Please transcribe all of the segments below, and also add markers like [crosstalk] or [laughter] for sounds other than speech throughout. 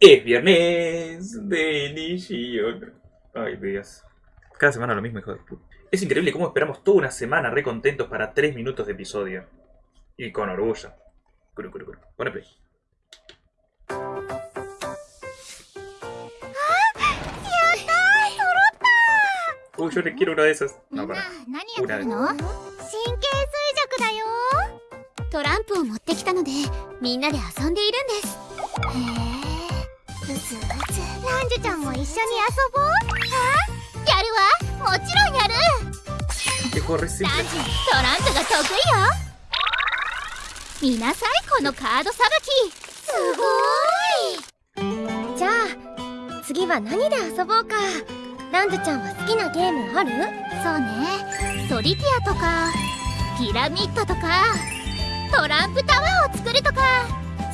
Es viernes de Nishio. Ay, Dios. Cada semana lo mismo, hijo de puta. Es increíble cómo esperamos toda una semana re contentos para 3 minutos de episodio. Y con orgullo. Curu, curu, curu. Pone play. Uy, yo le quiero uno de esos. みん No, な para. 何やってるの神経衰弱だよトランプを持ってきたのでみんなで遊んでいるんですへえうつうつ ちゃんも一緒に遊ぼう？あ？やるわ。もちろんやる。simple. ンジュトランプが得意よ。見なさいこのカードさばき。すごい。じゃあ次は何で遊ぼうか。ランズちゃんは好きなゲームある？そうね。ソリティアとかピラミッドとかトランプタワーを作るとか。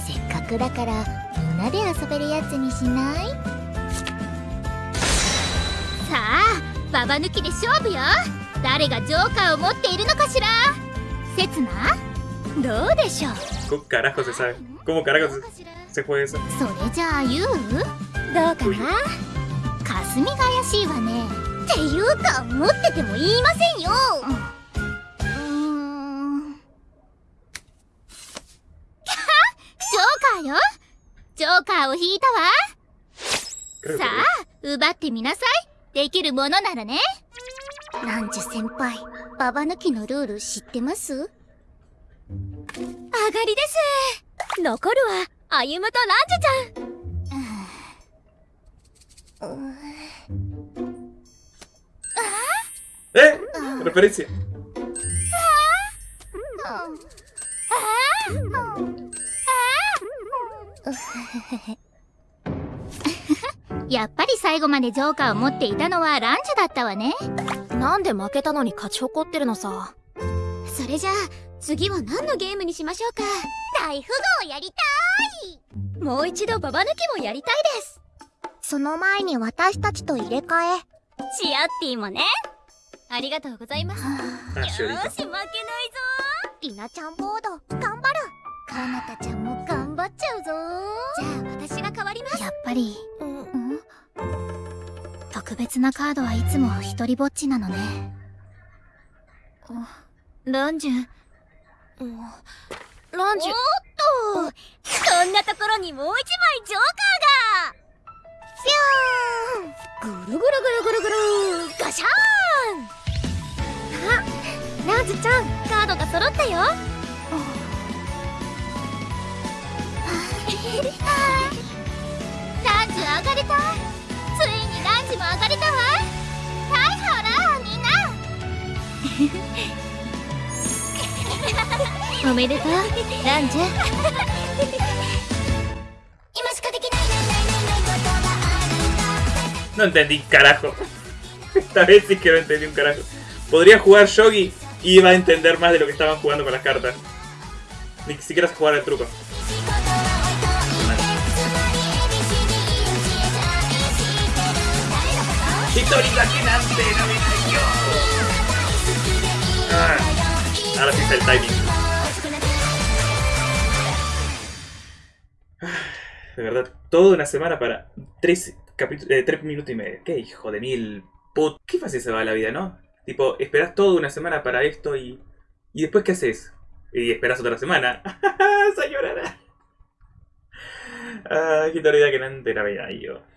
せっかくだからみんなで遊べるやつにしない？ババ抜きで勝負よ。誰がジョーカーを持っているのかしら。せつなどうでしょう？¿Cómo carajo se sabe? ¿Cómo carajo se, se juega eso? それじゃあユウどうかな？霞が怪しいわね。っていうか持ってても言いませんよ。うーん。[laughs] ジョーカーよ？ジョーカーを引いたわ。さあ奪ってみなさいできるものならね。ランジュ先輩ババ抜きのルール知ってます？上がりです。残るは歩夢とランジュちゃん。¡Eh! Referencia. やっぱり最後までジョーカーを持っていたのはランジュだったわね。なんで負けたのに勝ち誇ってるのさ。それじゃあ次は何のゲームにしましょうか。大富豪やりたもう一度ババ抜きもやりたいです。その前に私たちと入れ替え。シアッティもね。ありがとうございます。Ah, よーし.負けないぞ。リナちゃんボード頑張る。カナタちゃんも頑張っちゃうぞ。じゃあ私が変わります。やっぱり特別なカードはいつも一人ぼっちなのね。ランジュ。ランジュ。おっと！こんなところにもう一枚ジョーカーが！ぐるぐるぐるぐるぐる！ガシャーン！あランズちゃんカードが揃ったよ。ランジュ上がれたついにランジュも上がれたわはいほらみんなおめでとうランジュ今しかできないないないないないことがあるんだ No entendí carajo. Esta vez sí que no entendí un carajo. Podría jugar Yogi y iba a entender más de lo que estaban jugando con las cartas. Ni siquiera sé jugar el truco. Hitori Nante, no ah, ahora sí está el timing. De verdad, toda una semana para tres, eh, tres minutos y medio. Qué hijo de mil put... Qué fácil se va la vida, ¿no? Tipo, esperás toda una semana para esto y... ¿Y después qué haces? Y esperás otra semana. [laughs] ¡Sayonara! Ah, Hitori Nante, no yo.